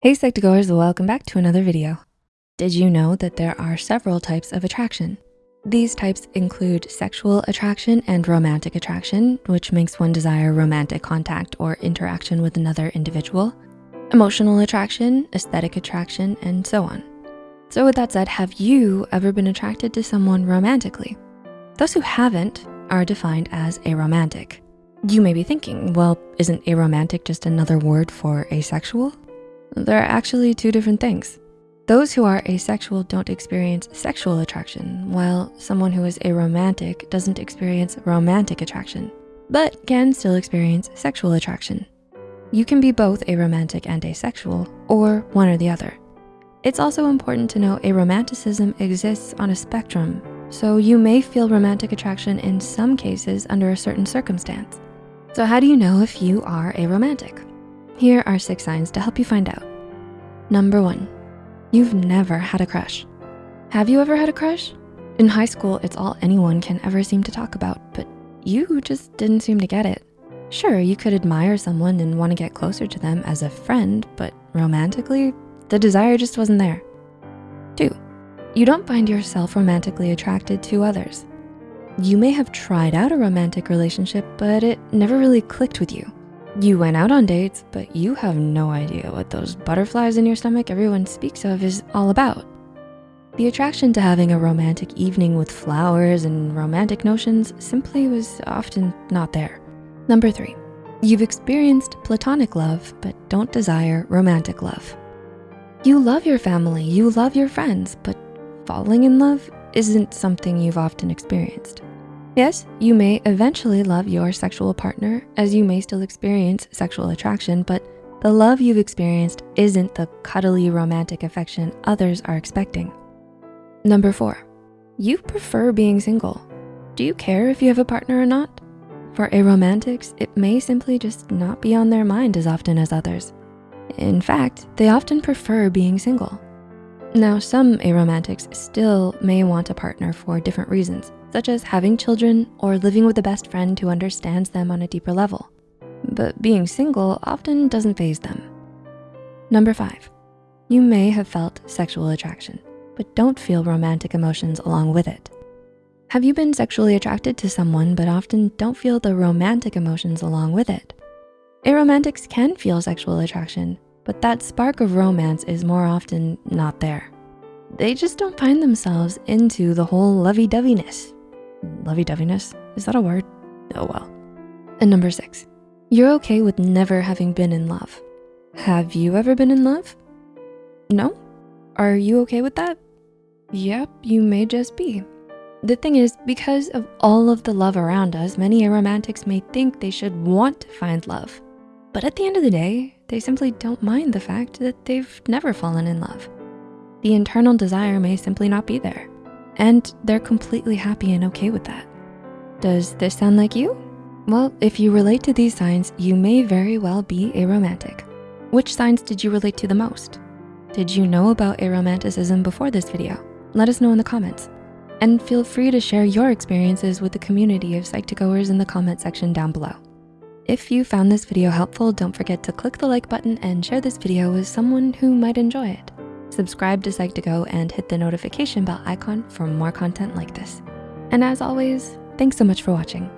Hey Psych2Goers, welcome back to another video. Did you know that there are several types of attraction? These types include sexual attraction and romantic attraction, which makes one desire romantic contact or interaction with another individual, emotional attraction, aesthetic attraction, and so on. So with that said, have you ever been attracted to someone romantically? Those who haven't are defined as aromantic. You may be thinking, well, isn't aromantic just another word for asexual? They're actually two different things. Those who are asexual don't experience sexual attraction, while someone who is aromantic doesn't experience romantic attraction, but can still experience sexual attraction. You can be both aromantic and asexual, or one or the other. It's also important to know aromanticism exists on a spectrum, so you may feel romantic attraction in some cases under a certain circumstance. So how do you know if you are aromantic? Here are six signs to help you find out. Number one, you've never had a crush. Have you ever had a crush? In high school, it's all anyone can ever seem to talk about, but you just didn't seem to get it. Sure, you could admire someone and wanna get closer to them as a friend, but romantically, the desire just wasn't there. Two, you don't find yourself romantically attracted to others. You may have tried out a romantic relationship, but it never really clicked with you. You went out on dates, but you have no idea what those butterflies in your stomach everyone speaks of is all about. The attraction to having a romantic evening with flowers and romantic notions simply was often not there. Number three, you've experienced platonic love, but don't desire romantic love. You love your family, you love your friends, but falling in love isn't something you've often experienced. Yes, you may eventually love your sexual partner as you may still experience sexual attraction, but the love you've experienced isn't the cuddly romantic affection others are expecting. Number four, you prefer being single. Do you care if you have a partner or not? For aromantics, it may simply just not be on their mind as often as others. In fact, they often prefer being single. Now, some aromantics still may want a partner for different reasons such as having children or living with a best friend who understands them on a deeper level. But being single often doesn't faze them. Number five, you may have felt sexual attraction, but don't feel romantic emotions along with it. Have you been sexually attracted to someone but often don't feel the romantic emotions along with it? Aromantics can feel sexual attraction, but that spark of romance is more often not there. They just don't find themselves into the whole lovey-doveyness lovey-doveyness, is that a word? Oh well. And number six, you're okay with never having been in love. Have you ever been in love? No? Are you okay with that? Yep, you may just be. The thing is, because of all of the love around us, many aromantics may think they should want to find love. But at the end of the day, they simply don't mind the fact that they've never fallen in love. The internal desire may simply not be there and they're completely happy and okay with that. Does this sound like you? Well, if you relate to these signs, you may very well be aromantic. Which signs did you relate to the most? Did you know about aromanticism before this video? Let us know in the comments. And feel free to share your experiences with the community of Psych2Goers in the comment section down below. If you found this video helpful, don't forget to click the like button and share this video with someone who might enjoy it subscribe to Psych2Go and hit the notification bell icon for more content like this. And as always, thanks so much for watching.